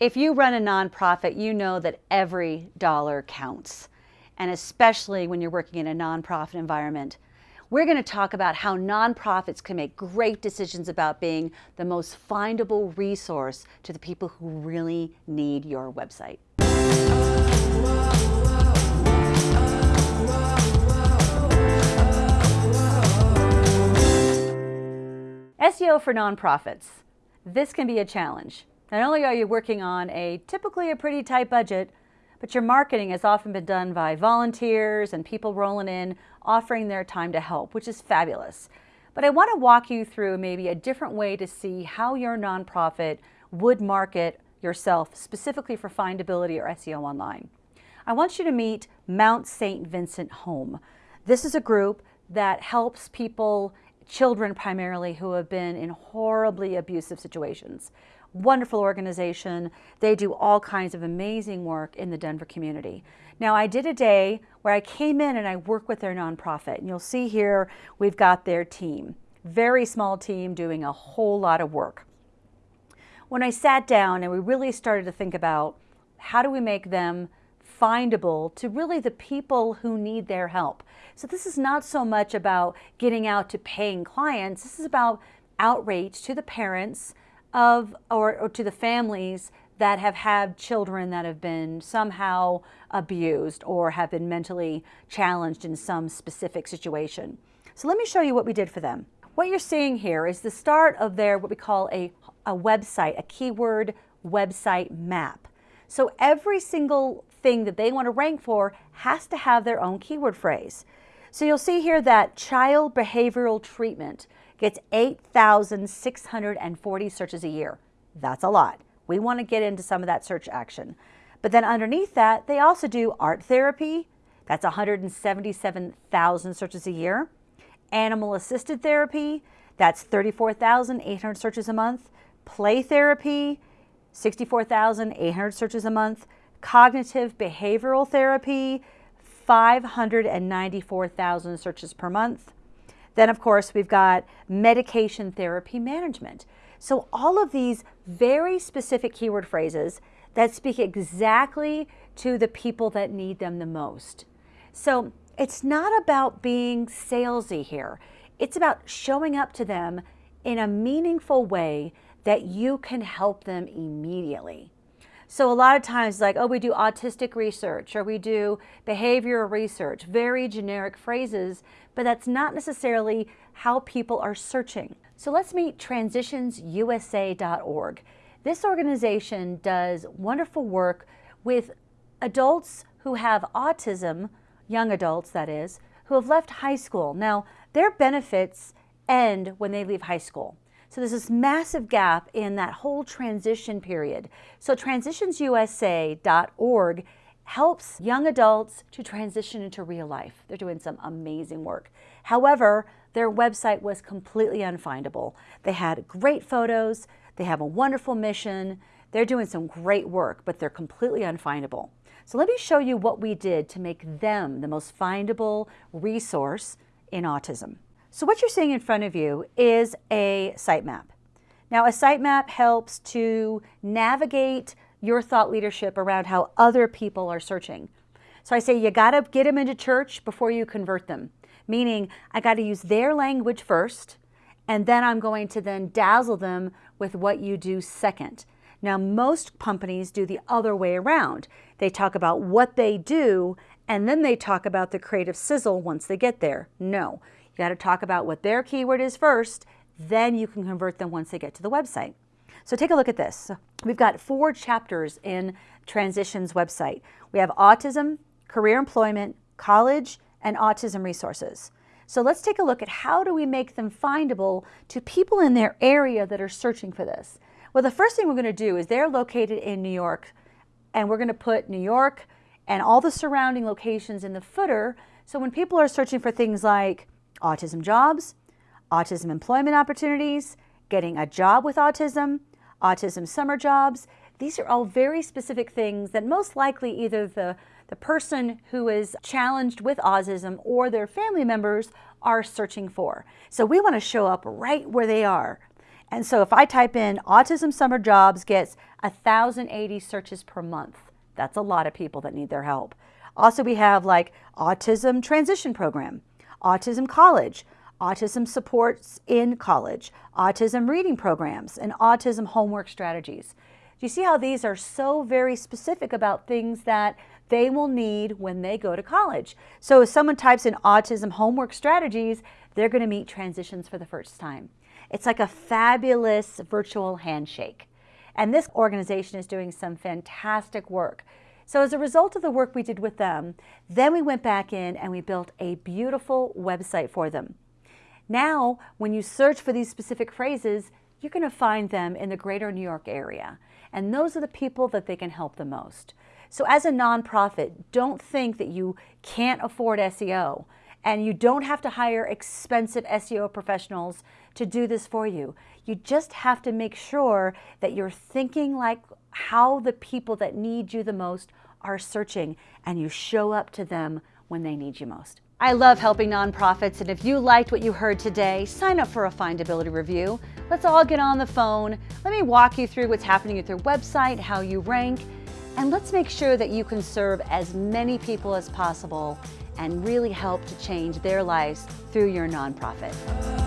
If you run a nonprofit, you know that every dollar counts, and especially when you're working in a nonprofit environment. We're going to talk about how nonprofits can make great decisions about being the most findable resource to the people who really need your website. SEO for nonprofits. This can be a challenge. Not only are you working on a typically a pretty tight budget, but your marketing has often been done by volunteers and people rolling in, offering their time to help, which is fabulous. But I want to walk you through maybe a different way to see how your nonprofit would market yourself specifically for findability or SEO online. I want you to meet Mount St. Vincent Home. This is a group that helps people, children primarily, who have been in horribly abusive situations wonderful organization. They do all kinds of amazing work in the Denver community. Now I did a day where I came in and I worked with their nonprofit and you'll see here we've got their team. Very small team doing a whole lot of work. When I sat down and we really started to think about how do we make them findable to really the people who need their help. So this is not so much about getting out to paying clients. This is about outreach to the parents, of or, or, to the families that have had children that have been somehow abused or have been mentally challenged in some specific situation. So let me show you what we did for them. What you're seeing here is the start of their what we call a, a website, a keyword website map. So every single thing that they want to rank for has to have their own keyword phrase. So you'll see here that child behavioral treatment gets 8,640 searches a year. That's a lot. We want to get into some of that search action. But then underneath that, they also do art therapy. That's 177,000 searches a year. Animal assisted therapy, that's 34,800 searches a month. Play therapy, 64,800 searches a month. Cognitive behavioral therapy, 594,000 searches per month. Then, of course, we've got medication therapy management. So all of these very specific keyword phrases that speak exactly to the people that need them the most. So it's not about being salesy here. It's about showing up to them in a meaningful way that you can help them immediately. So a lot of times like, oh, we do autistic research or we do behavioral research, very generic phrases, but that's not necessarily how people are searching. So let's meet transitionsusa.org. This organization does wonderful work with adults who have autism, young adults that is, who have left high school. Now, their benefits end when they leave high school. So there's this massive gap in that whole transition period. So transitionsusa.org helps young adults to transition into real life. They're doing some amazing work. However, their website was completely unfindable. They had great photos, they have a wonderful mission, they're doing some great work, but they're completely unfindable. So let me show you what we did to make them the most findable resource in autism. So what you're seeing in front of you is a sitemap. Now a sitemap helps to navigate your thought leadership around how other people are searching. So I say you got to get them into church before you convert them, meaning I got to use their language first, and then I'm going to then dazzle them with what you do second. Now, most companies do the other way around. They talk about what they do, and then they talk about the creative sizzle once they get there. No, you got to talk about what their keyword is first, then you can convert them once they get to the website. So take a look at this. We've got four chapters in Transition's website. We have autism, career employment, college, and autism resources. So let's take a look at how do we make them findable to people in their area that are searching for this. Well, the first thing we're going to do is they're located in New York, and we're going to put New York and all the surrounding locations in the footer. So when people are searching for things like autism jobs, autism employment opportunities, getting a job with autism, autism summer jobs. These are all very specific things that most likely either the, the person who is challenged with autism or their family members are searching for. So we want to show up right where they are. And so if I type in autism summer jobs gets 1,080 searches per month. That's a lot of people that need their help. Also, we have like Autism Transition Program, Autism College, Autism Supports in College, Autism Reading Programs, and Autism Homework Strategies. Do you see how these are so very specific about things that they will need when they go to college? So if someone types in Autism Homework Strategies, they're going to meet transitions for the first time. It's like a fabulous virtual handshake. And this organization is doing some fantastic work. So as a result of the work we did with them, then we went back in and we built a beautiful website for them. Now, when you search for these specific phrases, you're going to find them in the greater New York area. And those are the people that they can help the most. So as a nonprofit, don't think that you can't afford SEO and you don't have to hire expensive SEO professionals to do this for you. You just have to make sure that you're thinking like how the people that need you the most are searching and you show up to them when they need you most. I love helping nonprofits, and if you liked what you heard today, sign up for a findability review. Let's all get on the phone. Let me walk you through what's happening at their website, how you rank, and let's make sure that you can serve as many people as possible and really help to change their lives through your nonprofit.